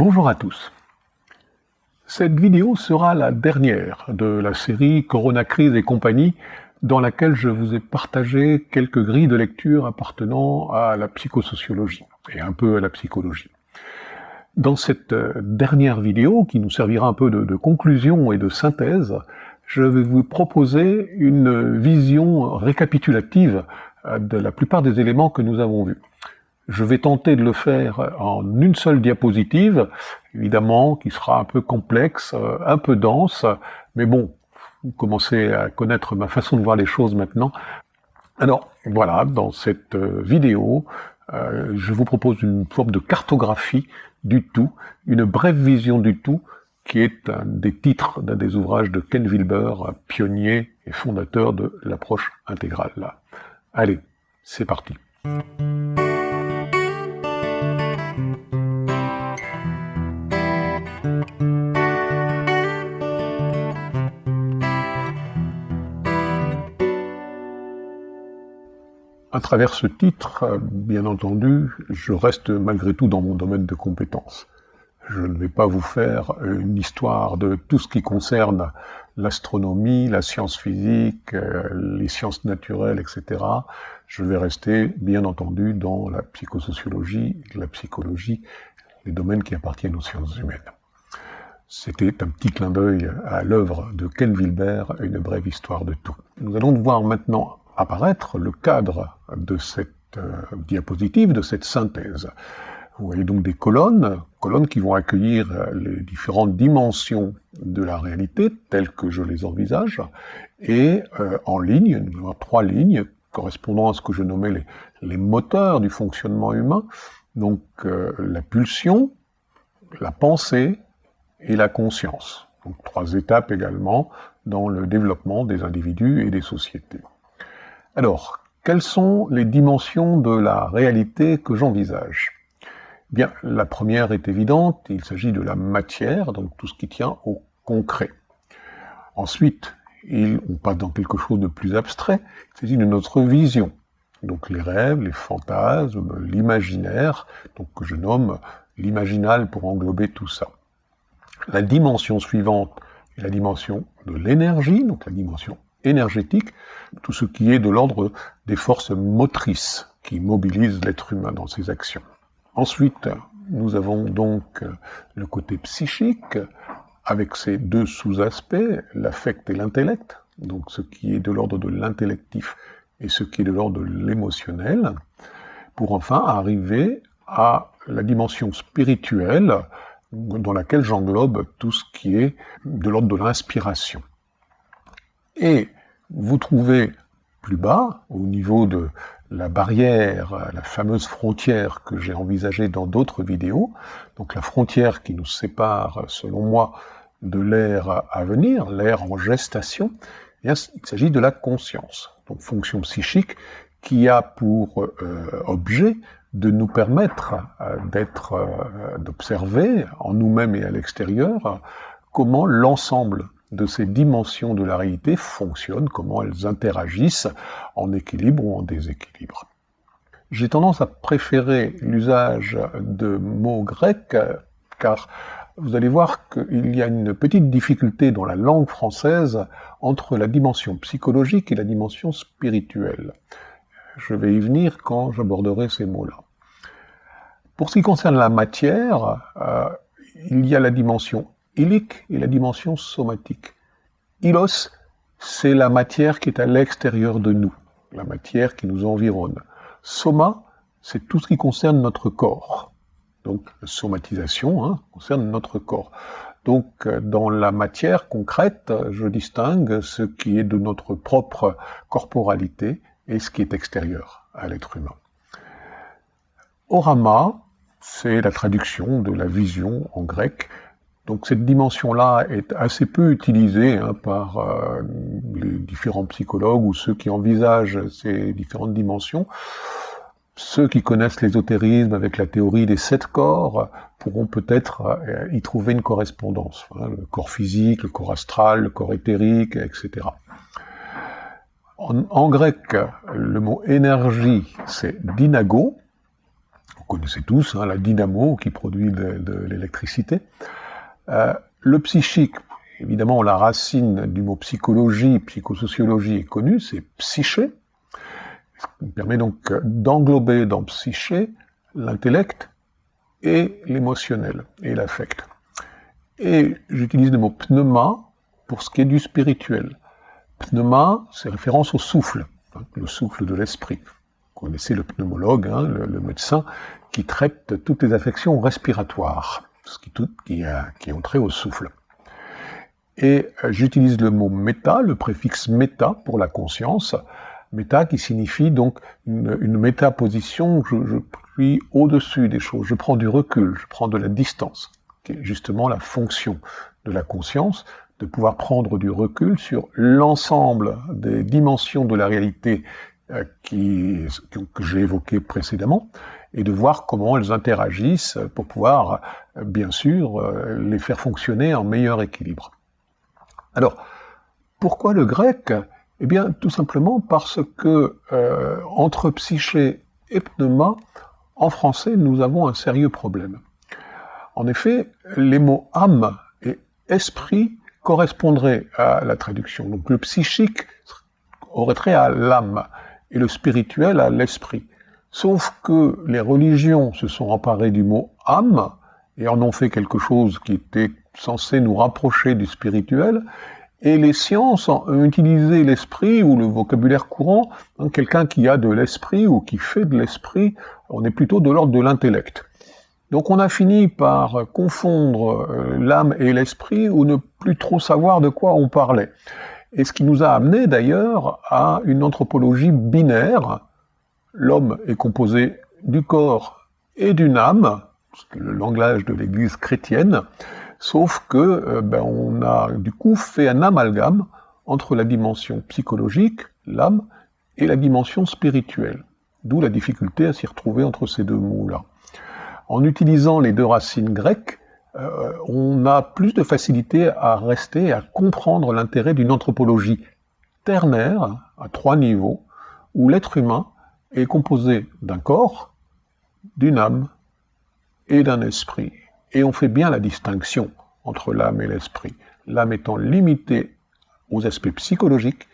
Bonjour à tous. Cette vidéo sera la dernière de la série Corona Crise et compagnie dans laquelle je vous ai partagé quelques grilles de lecture appartenant à la psychosociologie et un peu à la psychologie. Dans cette euh, dernière vidéo, qui nous servira un peu de, de conclusion et de synthèse, je vais vous proposer une vision récapitulative euh, de la plupart des éléments que nous avons vus. Je vais tenter de le faire en une seule diapositive, évidemment, qui sera un peu complexe, euh, un peu dense, mais bon, vous commencez à connaître ma façon de voir les choses maintenant. Alors, voilà, dans cette euh, vidéo, euh, je vous propose une forme de cartographie du tout, une brève vision du tout, qui est un des titres d'un des ouvrages de Ken Wilber, pionnier et fondateur de l'approche intégrale. Allez, c'est parti. À travers ce titre, bien entendu, je reste malgré tout dans mon domaine de compétences. Je ne vais pas vous faire une histoire de tout ce qui concerne l'astronomie, la science physique, euh, les sciences naturelles, etc. Je vais rester, bien entendu, dans la psychosociologie, la psychologie, les domaines qui appartiennent aux sciences humaines. C'était un petit clin d'œil à l'œuvre de Ken Wilber, une brève histoire de tout. Nous allons voir maintenant apparaître le cadre de cette euh, diapositive, de cette synthèse. Vous voyez donc des colonnes, colonnes qui vont accueillir euh, les différentes dimensions de la réalité telles que je les envisage, et euh, en ligne, trois lignes correspondant à ce que je nommais les, les moteurs du fonctionnement humain, donc la pulsion, la pensée et la conscience. Donc trois étapes également dans le développement des individus et des sociétés. Alors, quelles sont les dimensions de la réalité que j'envisage? Bien, la première est évidente, il s'agit de la matière, donc tout ce qui tient au concret. Ensuite, on passe dans quelque chose de plus abstrait, il s'agit de notre vision, donc les rêves, les fantasmes, l'imaginaire, donc que je nomme l'imaginal pour englober tout ça. La dimension suivante est la dimension de l'énergie, donc la dimension énergétique, tout ce qui est de l'ordre des forces motrices qui mobilisent l'être humain dans ses actions. Ensuite, nous avons donc le côté psychique, avec ses deux sous-aspects, l'affect et l'intellect, donc ce qui est de l'ordre de l'intellectif et ce qui est de l'ordre de l'émotionnel, pour enfin arriver à la dimension spirituelle, dans laquelle j'englobe tout ce qui est de l'ordre de l'inspiration. Et vous trouvez plus bas, au niveau de la barrière, la fameuse frontière que j'ai envisagée dans d'autres vidéos, donc la frontière qui nous sépare, selon moi, de l'ère à venir, l'ère en gestation, eh il s'agit de la conscience, donc fonction psychique qui a pour euh, objet de nous permettre euh, d'être, euh, d'observer en nous-mêmes et à l'extérieur comment l'ensemble de ces dimensions de la réalité fonctionnent, comment elles interagissent en équilibre ou en déséquilibre. J'ai tendance à préférer l'usage de mots grecs car vous allez voir qu'il y a une petite difficulté dans la langue française entre la dimension psychologique et la dimension spirituelle. Je vais y venir quand j'aborderai ces mots-là. Pour ce qui concerne la matière, euh, il y a la dimension ilique et la dimension somatique. Ilos, c'est la matière qui est à l'extérieur de nous, la matière qui nous environne. Soma, c'est tout ce qui concerne notre corps. Donc, la somatisation hein, concerne notre corps. Donc, dans la matière concrète, je distingue ce qui est de notre propre corporalité et ce qui est extérieur à l'être humain. Orama, c'est la traduction de la vision en grec, donc cette dimension-là est assez peu utilisée hein, par euh, les différents psychologues ou ceux qui envisagent ces différentes dimensions. Ceux qui connaissent l'ésotérisme avec la théorie des sept corps pourront peut-être euh, y trouver une correspondance. Hein, le corps physique, le corps astral, le corps éthérique, etc. En, grec, le mot énergie, c'est dynago, Vous connaissez tous hein, la dynamo qui produit de, l'électricité. Euh, le psychique, évidemment, la racine du mot psychologie, psychosociologie est connue, c'est psyché. Ce permet donc d'englober dans psyché l'intellect et l'émotionnel et l'affect. Et j'utilise le mot pneuma pour ce qui est du spirituel. Pneuma, c'est référence au souffle, hein, le souffle de l'esprit. Vous connaissez le pneumologue, hein, le, médecin, qui traite toutes les affections respiratoires, ce qui, tout, qui, est trait au souffle. Et euh, j'utilise le mot méta, le préfixe méta pour la conscience, méta qui signifie donc une, une métaposition, je, je suis au-dessus des choses, je prends du recul, je prends de la distance, qui est justement la fonction de la conscience, de pouvoir prendre du recul sur l'ensemble des dimensions de la réalité euh, que j'ai évoquées précédemment, et de voir comment elles interagissent pour pouvoir, euh, bien sûr, euh, les faire fonctionner en meilleur équilibre. Alors, pourquoi le grec? Eh bien, tout simplement parce que entre psyché et pneuma, en français, nous avons un sérieux problème. En effet, les mots âme et esprit correspondrait à la traduction. Donc le psychique aurait trait à l'âme et le spirituel à l'esprit. Sauf que les religions se sont emparées du mot âme et en ont fait quelque chose qui était censé nous rapprocher du spirituel, et les sciences ont utilisé l'esprit ou le vocabulaire courant, quelqu'un qui a de l'esprit ou qui fait de l'esprit, on est plutôt de l'ordre de l'intellect. Donc on a fini par confondre euh, l'âme et l'esprit ou ne plus trop savoir de quoi on parlait. Et ce qui nous a amené d'ailleurs à une anthropologie binaire. L'homme est composé du corps et d'une âme, c'est le langage de l'Église chrétienne, sauf que euh, ben, on a du coup fait un amalgame entre la dimension psychologique, l'âme, et la dimension spirituelle. D'où la difficulté à s'y retrouver entre ces deux mots-là en utilisant les deux racines grecques, euh, on a plus de facilité à rester et à comprendre l'intérêt d'une anthropologie ternaire, à trois niveaux, où l'être humain est composé d'un corps, d'une âme et d'un esprit. Et on fait bien la distinction entre l'âme et l'esprit, l'âme étant limitée aux aspects psychologiques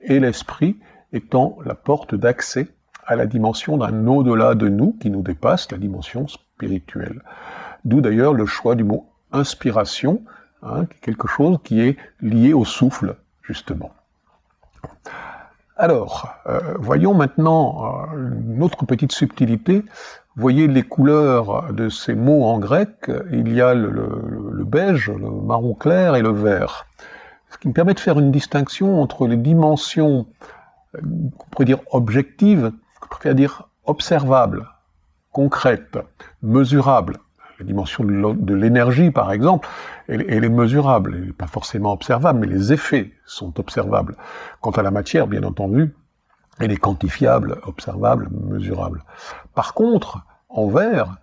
et l'esprit étant la porte d'accès à la dimension d'un au-delà de nous qui nous dépasse, la dimension spirituelle. D'où d'ailleurs le choix du mot inspiration, hein, quelque chose qui est lié au souffle, justement. Alors, euh, voyons maintenant euh, une autre petite subtilité. Voyez les couleurs de ces mots en grec. Il y a le, beige, le marron clair et le vert. Ce qui me permet de faire une distinction entre les dimensions, euh, on pourrait dire objectives, préfère dire observable, concrète, mesurable. La dimension de l'énergie, par exemple, elle, est mesurable, elle n'est pas forcément observable, mais les effets sont observables. Quant à la matière, bien entendu, elle est quantifiable, observable, mesurable. Par contre, en vert,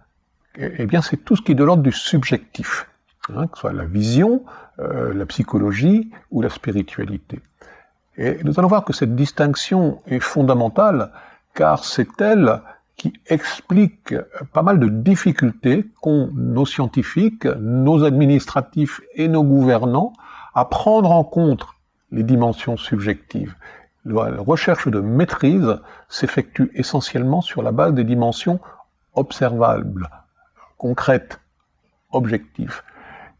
eh bien, c'est tout ce qui est de l'ordre du subjectif, hein, que ce soit la vision, euh, la psychologie ou la spiritualité. Et nous allons voir que cette distinction est fondamentale car c'est elle qui explique pas mal de difficultés qu'ont nos scientifiques, nos administratifs et nos gouvernants à prendre en compte les dimensions subjectives. La recherche de maîtrise s'effectue essentiellement sur la base des dimensions observables, concrètes, objectives.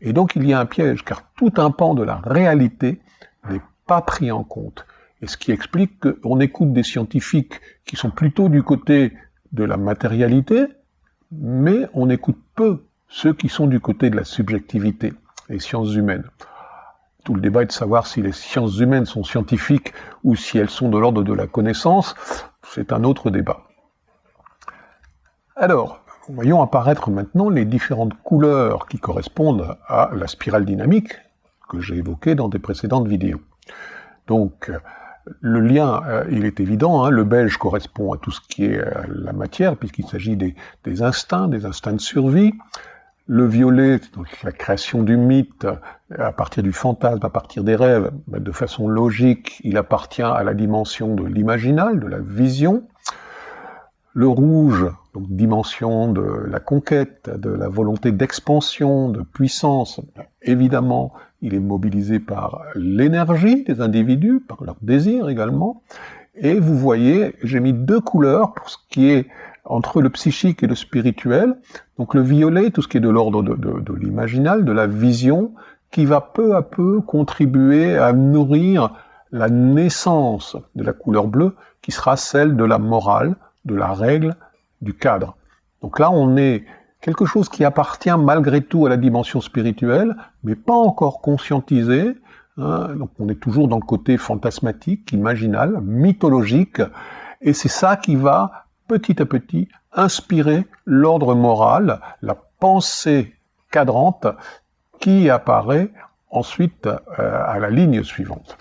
Et donc il y a un piège, car tout un pan de la réalité n'est pas pris en compte et ce qui explique qu'on écoute des scientifiques qui sont plutôt du côté de la matérialité, mais on écoute peu ceux qui sont du côté de la subjectivité, les sciences humaines. Tout le débat est de savoir si les sciences humaines sont scientifiques ou si elles sont de l'ordre de la connaissance, c'est un autre débat. Alors, voyons apparaître maintenant les différentes couleurs qui correspondent à la spirale dynamique que j'ai évoquée dans des précédentes vidéos. Donc, le lien, euh, il est évident, hein, le beige correspond à tout ce qui est euh, la matière, puisqu'il s'agit des, instincts, des instincts de survie. Le violet, donc la création du mythe euh, à partir du fantasme, à partir des rêves, de façon logique, il appartient à la dimension de l'imaginal, de la vision. Le rouge, donc dimension de la conquête, de la volonté d'expansion, de puissance, évidemment, il est mobilisé par l'énergie des individus, par leur désir également. Et vous voyez, j'ai mis deux couleurs pour ce qui est entre le psychique et le spirituel. Donc le violet, tout ce qui est de l'ordre de, de l'imaginal, de la vision, qui va peu à peu contribuer à nourrir la naissance de la couleur bleue, qui sera celle de la morale, de la règle, du cadre. Donc là, on est quelque chose qui appartient malgré tout à la dimension spirituelle, mais pas encore conscientisé. Hein. donc on est toujours dans le côté fantasmatique, imaginal, mythologique, et c'est ça qui va petit à petit inspirer l'ordre moral, la pensée cadrante qui apparaît ensuite euh, à la ligne suivante.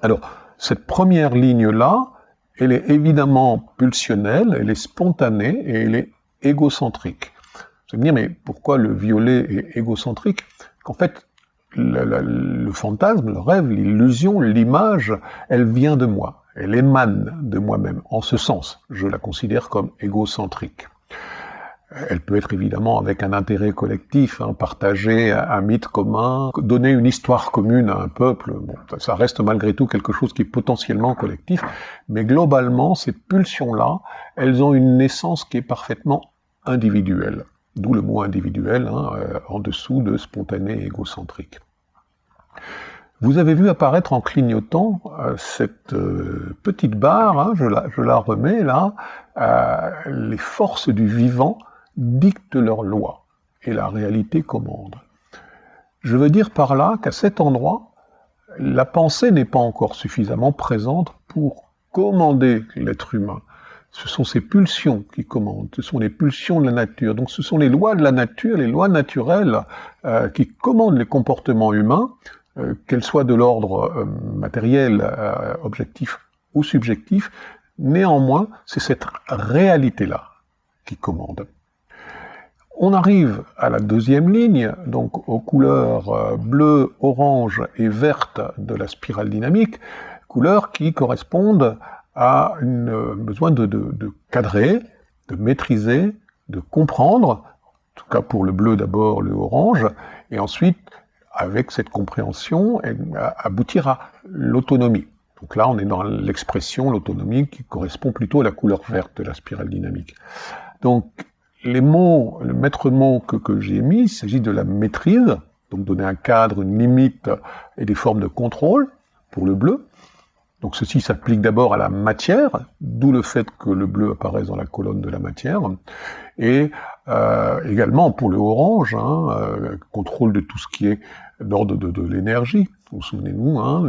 Alors, cette première ligne-là, elle est évidemment pulsionnelle, elle est spontanée et elle est égocentrique. Vous allez me dire, mais pourquoi le violet est égocentrique? Qu'en fait, le, le, fantasme, le rêve, l'illusion, l'image, elle vient de moi, elle émane de moi-même. En ce sens, je la considère comme égocentrique. Elle peut être évidemment avec un intérêt collectif, hein, partager un mythe commun, donner une histoire commune à un peuple. Bon, ça reste malgré tout quelque chose qui est potentiellement collectif, mais globalement, ces pulsions-là, elles ont une naissance qui est parfaitement individuelle. D'où le mot individuel, hein, euh, en dessous de spontané et égocentrique. Vous avez vu apparaître en clignotant euh, cette euh, petite barre, hein, je, la, je, la, remets là, les forces du vivant dictent leurs lois et la réalité commande. Je veux dire par là qu'à cet endroit, la pensée n'est pas encore suffisamment présente pour commander l'être humain. Ce sont ses pulsions qui commandent, ce sont les pulsions de la nature. Donc ce sont les lois de la nature, les lois naturelles euh, qui commandent les comportements humains, euh, qu'elles soient de l'ordre euh, matériel, objectif ou subjectif. Néanmoins, c'est cette réalité-là qui commande. On arrive à la deuxième ligne, donc aux couleurs euh, bleu, orange et verte de la spirale dynamique, couleurs qui correspondent à un besoin de, cadrer, de maîtriser, de comprendre, en tout cas pour le bleu d'abord, le orange, et ensuite, avec cette compréhension, aboutir à l'autonomie. Donc là, on est dans l'expression, l'autonomie, qui correspond plutôt à la couleur verte de la spirale dynamique. Donc, les mots, le maître mot que, j'ai mis, il s'agit de la maîtrise, donc donner un cadre, une limite et des formes de contrôle pour le bleu. Donc ceci s'applique d'abord à la matière, d'où le fait que le bleu apparaisse dans la colonne de la matière, et euh, également pour le orange, hein, euh, contrôle de tout ce qui est d'ordre de, l'énergie. Vous souvenez-vous, hein,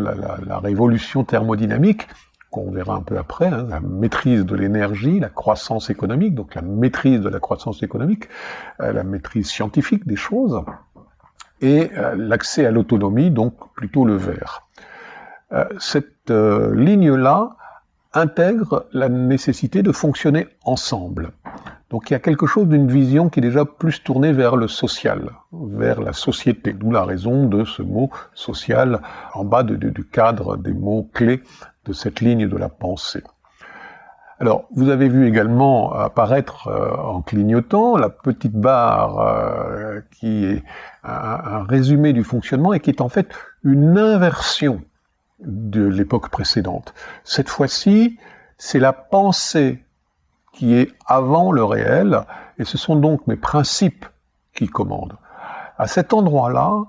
la, révolution thermodynamique qu'on verra un peu après, hein, la maîtrise de l'énergie, la croissance économique, donc la maîtrise de la croissance économique, euh, la maîtrise scientifique des choses, et euh, l'accès à l'autonomie, donc plutôt le vert. Euh, cette ligne-là intègre la nécessité de fonctionner ensemble. Donc il y a quelque chose d'une vision qui est déjà plus tournée vers le social, vers la société, d'où la raison de ce mot social en bas du cadre des mots clés de cette ligne de la pensée. Alors, vous avez vu également apparaître euh, en clignotant la petite barre euh, qui est un, résumé du fonctionnement et qui est en fait une inversion de l'époque précédente. Cette fois-ci, c'est la pensée qui est avant le réel, et ce sont donc mes principes qui commandent. À cet endroit-là,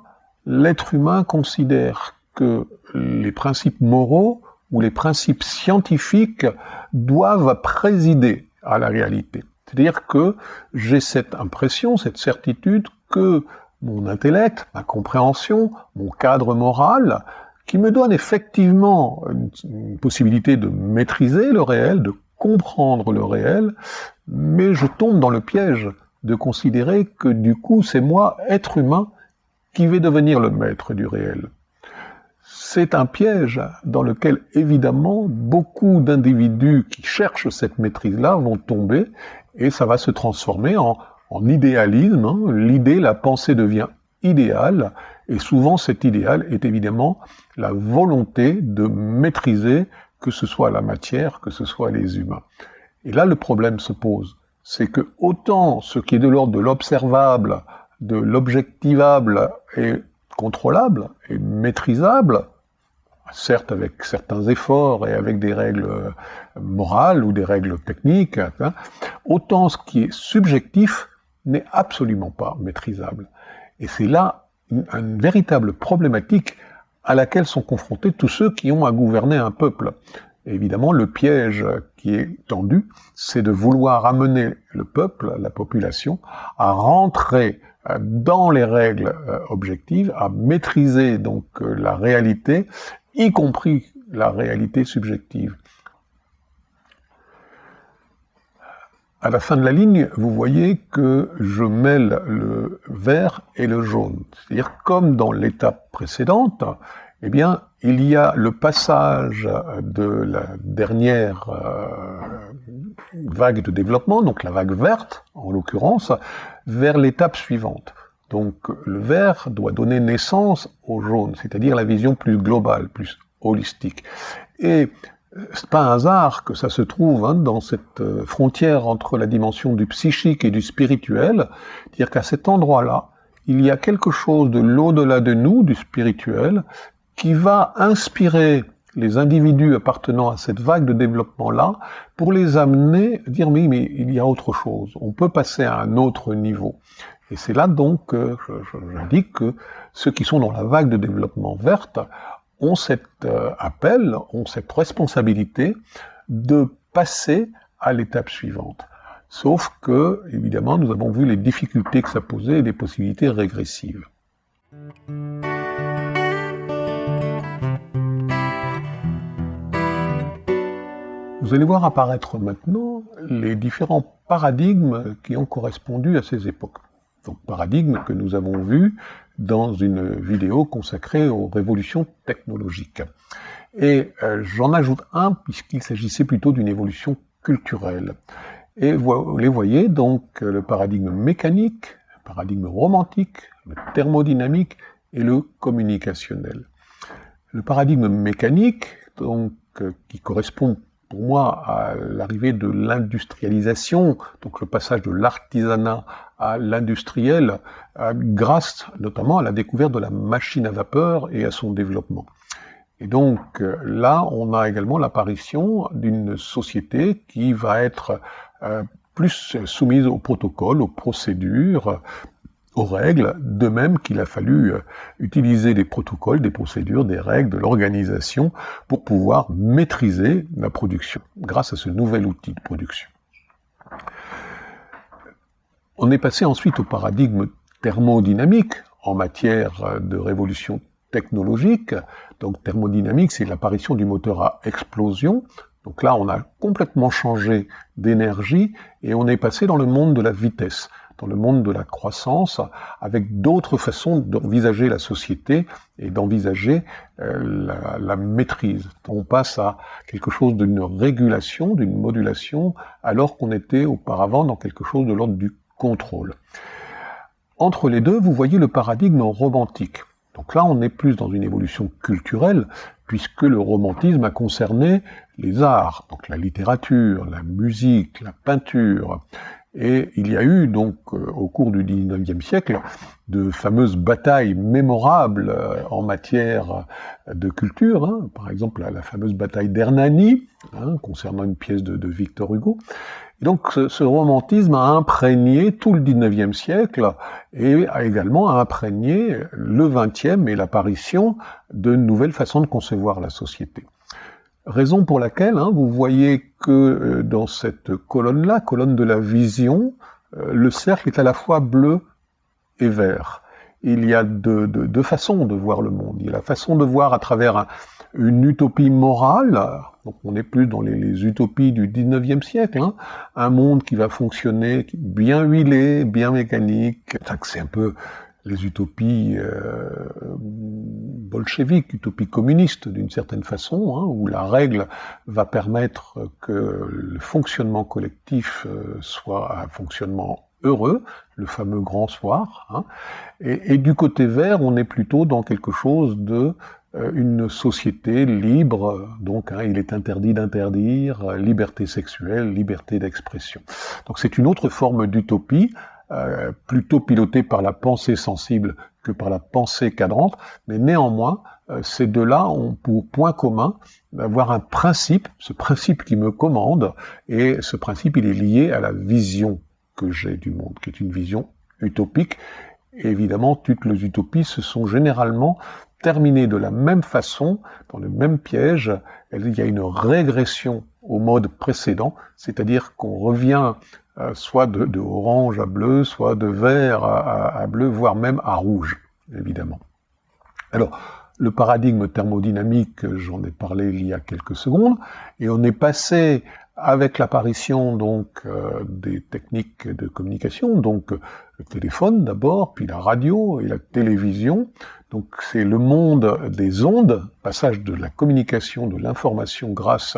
l'être humain considère que les principes moraux où les principes scientifiques doivent présider à la réalité. C'est-à-dire que j'ai cette impression, cette certitude que mon intellect, ma compréhension, mon cadre moral, qui me donne effectivement une, possibilité de maîtriser le réel, de comprendre le réel, mais je tombe dans le piège de considérer que du coup c'est moi, être humain, qui vais devenir le maître du réel c'est un piège dans lequel évidemment beaucoup d'individus qui cherchent cette maîtrise-là vont tomber et ça va se transformer en, idéalisme. Hein. L'idée, la pensée devient idéale et souvent cet idéal est évidemment la volonté de maîtriser que ce soit la matière, que ce soit les humains. Et là, le problème se pose. C'est que autant ce qui est de l'ordre de l'observable, de l'objectivable est contrôlable et maîtrisable, certes avec certains efforts et avec des règles morales ou des règles techniques, hein, autant ce qui est subjectif n'est absolument pas maîtrisable. Et c'est là une, véritable problématique à laquelle sont confrontés tous ceux qui ont à gouverner un peuple. évidemment, le piège qui est tendu, c'est de vouloir amener le peuple, la population, à rentrer dans les règles euh, objectives, à maîtriser donc euh, la réalité, y compris la réalité subjective. À la fin de la ligne, vous voyez que je mêle le vert et le jaune. C'est-à-dire, comme dans l'étape précédente, eh bien, il y a le passage de la dernière euh, vague de développement, donc la vague verte, en l'occurrence, vers l'étape suivante. Donc, le vert doit donner naissance au jaune, c'est-à-dire la vision plus globale, plus holistique. Et c'est pas un hasard que ça se trouve hein, dans cette euh, frontière entre la dimension du psychique et du spirituel, dire qu'à cet endroit-là, il y a quelque chose de l'au-delà de nous, du spirituel, qui va inspirer les individus appartenant à cette vague de développement-là pour les amener à dire oui, mais il y a autre chose, on peut passer à un autre niveau. Et c'est là donc que j'indique que ceux qui sont dans la vague de développement verte ont cet euh, appel, ont cette responsabilité de passer à l'étape suivante. Sauf que, évidemment, nous avons vu les difficultés que ça posait et des possibilités régressives. Vous allez voir apparaître maintenant les différents paradigmes qui ont correspondu à ces époques. Donc paradigmes que nous avons vus dans une vidéo consacrée aux révolutions technologiques. Et euh, j'en ajoute un puisqu'il s'agissait plutôt d'une évolution culturelle. Et vous les voyez donc le paradigme mécanique, le paradigme romantique, le thermodynamique et le communicationnel. Le paradigme mécanique, donc, euh, qui correspond pour moi à l'arrivée de l'industrialisation, donc le passage de l'artisanat à l'industriel, euh, grâce notamment à la découverte de la machine à vapeur et à son développement. Et donc euh, là, on a également l'apparition d'une société qui va être euh, plus soumise aux protocoles, aux procédures, aux règles, de même qu'il a fallu euh, utiliser des protocoles, des procédures, des règles, de l'organisation pour pouvoir maîtriser la production grâce à ce nouvel outil de production. On est passé ensuite au paradigme thermodynamique en matière de révolution technologique. Donc thermodynamique, c'est l'apparition du moteur à explosion. Donc là, on a complètement changé d'énergie et on est passé dans le monde de la vitesse dans le monde de la croissance, avec d'autres façons d'envisager la société et d'envisager euh, la, maîtrise. On passe à quelque chose d'une régulation, d'une modulation, alors qu'on était auparavant dans quelque chose de l'ordre du contrôle. Entre les deux, vous voyez le paradigme romantique. Donc là, on est plus dans une évolution culturelle, puisque le romantisme a concerné les arts, donc la littérature, la musique, la peinture, et il y a eu donc euh, au cours du XIXe siècle de fameuses batailles mémorables euh, en matière de culture, hein. par exemple la, fameuse bataille d'Hernani, hein, concernant une pièce de, Victor Hugo. Et donc ce, romantisme a imprégné tout le XIXe siècle et a également imprégné le XXe et l'apparition de nouvelles façons de concevoir la société. Raison pour laquelle hein, vous voyez que euh, dans cette colonne-là, colonne de la vision, euh, le cercle est à la fois bleu et vert. Il y a deux, façons de voir le monde. Il y a la façon de voir à travers une utopie morale, donc on est plus dans les, utopies du 19e siècle, hein, un monde qui va fonctionner bien huilé, bien mécanique. C'est un peu les utopies euh, bolcheviques, utopies communistes d'une certaine façon, hein, où la règle va permettre que le fonctionnement collectif euh, soit un fonctionnement heureux, le fameux grand soir. Hein. et, du côté vert, on est plutôt dans quelque chose de euh, une société libre, donc hein, il est interdit d'interdire, liberté sexuelle, liberté d'expression. Donc c'est une autre forme d'utopie, euh, plutôt pilotée par la pensée sensible que par la pensée cadrante, mais néanmoins, ces deux-là ont pour point commun d'avoir un principe, ce principe qui me commande, et ce principe il est lié à la vision que j'ai du monde, qui est une vision utopique. Évidemment, toutes les utopies se sont généralement terminé de la même façon, dans le même piège, il y a une régression au mode précédent, c'est-à-dire qu'on revient euh, soit de, orange à bleu, soit de vert à, bleu, voire même à rouge, évidemment. Alors, le paradigme thermodynamique, j'en ai parlé il y a quelques secondes, et on est passé avec l'apparition donc euh, des techniques de communication, donc le téléphone d'abord, puis la radio et la télévision, donc c'est le monde des ondes, passage de la communication, de l'information grâce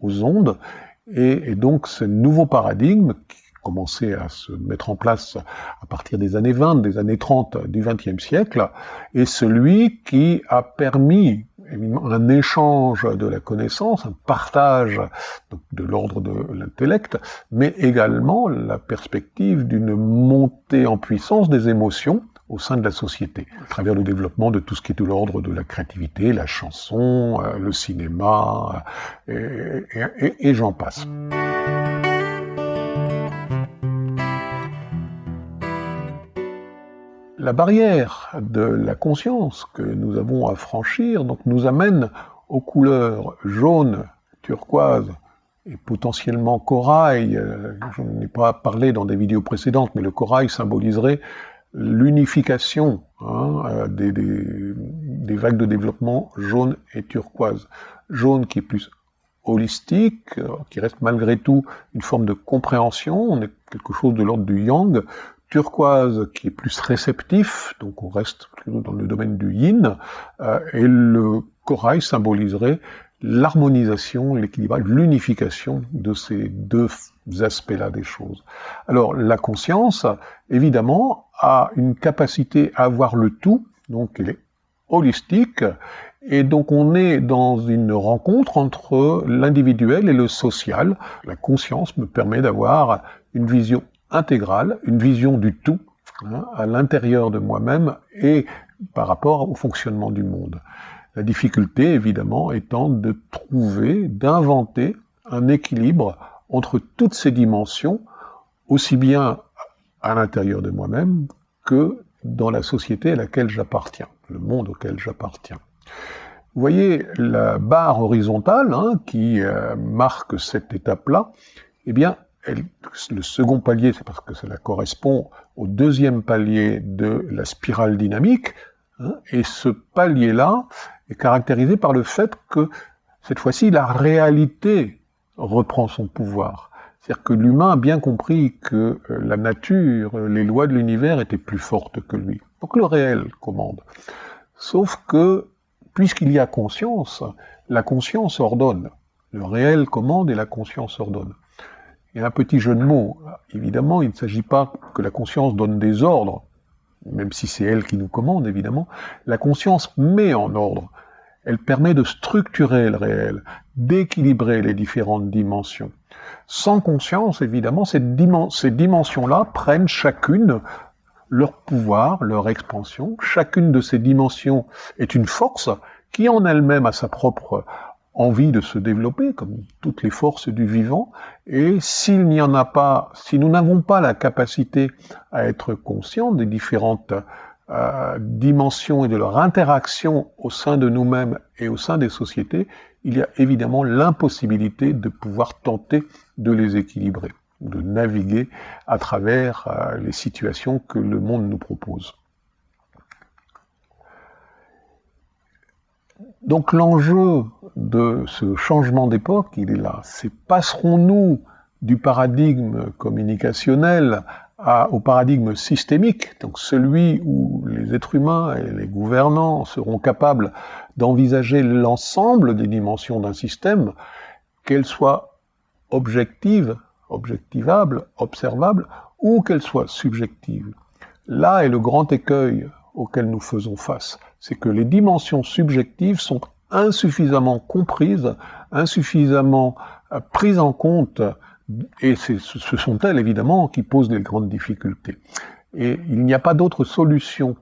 aux ondes, et, donc ce nouveau paradigme qui commençait à se mettre en place à partir des années 20, des années 30 du XXe siècle, est celui qui a permis un échange de la connaissance, un partage de l'ordre de l'intellect, mais également la perspective d'une montée en puissance des émotions au sein de la société, à travers le développement de tout ce qui est de l'ordre de la créativité, la chanson, euh, le cinéma, euh, et, j'en passe. La barrière de la conscience que nous avons à franchir donc, nous amène aux couleurs jaune, turquoise et potentiellement corail. Euh, je n'en ai pas parlé dans des vidéos précédentes, mais le corail symboliserait l'unification hein, euh, des, des, vagues de développement jaune et turquoise. Jaune qui est plus holistique, euh, qui reste malgré tout une forme de compréhension, on est quelque chose de l'ordre du yang, turquoise qui est plus réceptif, donc on reste dans le domaine du yin, euh, et le corail symboliserait l'harmonisation, l'équilibrage, l'unification de ces deux aspects-là des choses. Alors la conscience, évidemment, a une capacité à voir le tout, donc elle est holistique, et donc on est dans une rencontre entre l'individuel et le social. La conscience me permet d'avoir une vision intégrale, une vision du tout, hein, à l'intérieur de moi-même et par rapport au fonctionnement du monde. La difficulté, évidemment, étant de trouver, d'inventer un équilibre entre toutes ces dimensions, aussi bien à l'intérieur de moi-même que dans la société à laquelle j'appartiens, le monde auquel j'appartiens. Vous voyez la barre horizontale hein, qui euh, marque cette étape-là, eh bien, le second palier, c'est parce que cela correspond au deuxième palier de la spirale dynamique, hein, et ce palier-là est caractérisé par le fait que cette fois-ci, la réalité reprend son pouvoir. C'est-à-dire que l'humain a bien compris que euh, la nature, les lois de l'univers étaient plus fortes que lui. Donc le réel commande. Sauf que, puisqu'il y a conscience, la conscience ordonne. Le réel commande et la conscience ordonne. Il y a un petit jeu de mots. Évidemment, il ne s'agit pas que la conscience donne des ordres, même si c'est elle qui nous commande, évidemment. La conscience met en ordre. Elle permet de structurer le réel, d'équilibrer les différentes dimensions. Sans conscience, évidemment, ces, dimensions-là prennent chacune leur pouvoir, leur expansion. Chacune de ces dimensions est une force qui en elle-même a sa propre envie de se développer, comme toutes les forces du vivant, et s'il n'y en a pas, si nous n'avons pas la capacité à être conscients des différentes euh, dimensions et de leur interaction au sein de nous-mêmes et au sein des sociétés, il y a évidemment l'impossibilité de pouvoir tenter de les équilibrer, de naviguer à travers euh, les situations que le monde nous propose. Donc l'enjeu de ce changement d'époque, il est là. C'est passerons-nous du paradigme communicationnel au paradigme systémique, donc celui où les êtres humains et les gouvernants seront capables d'envisager l'ensemble des dimensions d'un système, qu'elles soient objectives, objectivables, observables, ou qu'elles soient subjectives. Là est le grand écueil auquel nous faisons face. C'est que les dimensions subjectives sont insuffisamment comprises, insuffisamment euh, prises en compte, et ce sont elles évidemment qui posent les grandes difficultés. Et il n'y a pas d'autre solution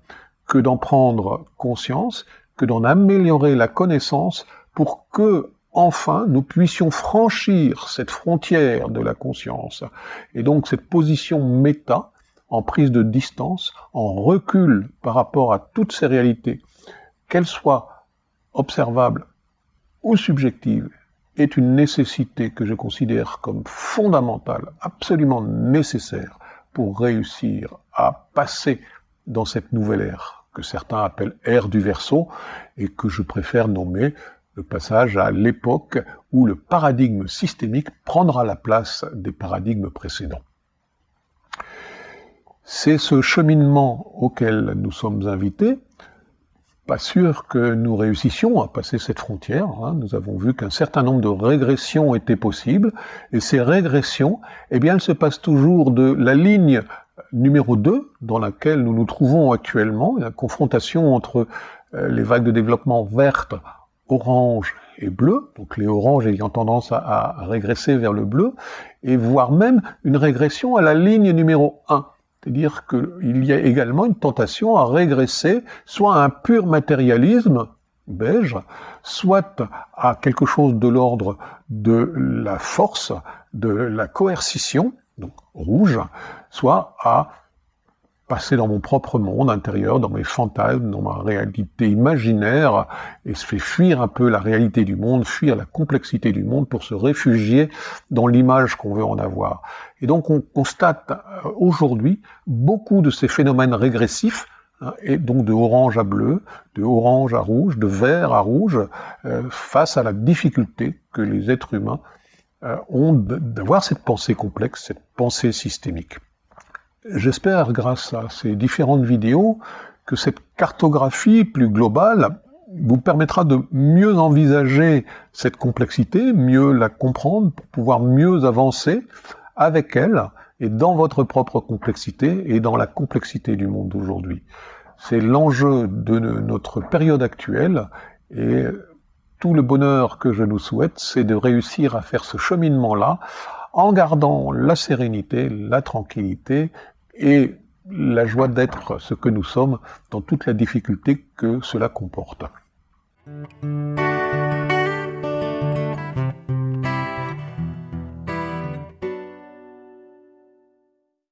que d'en prendre conscience, que d'en améliorer la connaissance pour que, enfin, nous puissions franchir cette frontière de la conscience. Et donc cette position méta, en prise de distance, en recul par rapport à toutes ces réalités, qu'elles soient observables ou subjectives, est une nécessité que je considère comme fondamentale, absolument nécessaire pour réussir à passer dans cette nouvelle ère que certains appellent ère du verso et que je préfère nommer le passage à l'époque où le paradigme systémique prendra la place des paradigmes précédents. C'est ce cheminement auquel nous sommes invités. Pas sûr que nous réussissions à passer cette frontière. Hein. Nous avons vu qu'un certain nombre de régressions étaient possibles, et ces régressions, eh bien, elles se passent toujours de la ligne numéro 2, dans laquelle nous nous trouvons actuellement, la confrontation entre euh, les vagues de développement vertes, orange et bleu, donc les oranges ayant tendance à, à régresser vers le bleu, et voire même une régression à la ligne numéro 1, c'est-à-dire qu'il y a également une tentation à régresser soit à un pur matérialisme beige, soit à quelque chose de l'ordre de la force, de la coercition, donc rouge, soit à passer dans mon propre monde intérieur, dans mes fantasmes, dans ma réalité imaginaire, et se fait fuir un peu la réalité du monde, fuir la complexité du monde pour se réfugier dans l'image qu'on veut en avoir. Et donc on constate euh, aujourd'hui beaucoup de ces phénomènes régressifs, hein, et donc de orange à bleu, de orange à rouge, de vert à rouge, euh, face à la difficulté que les êtres humains euh, ont d'avoir cette pensée complexe, cette pensée systémique. J'espère, grâce à ces différentes vidéos, que cette cartographie plus globale vous permettra de mieux envisager cette complexité, mieux la comprendre, pour pouvoir mieux avancer avec elle et dans votre propre complexité et dans la complexité du monde d'aujourd'hui. C'est l'enjeu de notre période actuelle et tout le bonheur que je nous souhaite, c'est de réussir à faire ce cheminement-là en gardant la sérénité, la tranquillité et la joie d'être ce que nous sommes dans toute la difficulté que cela comporte.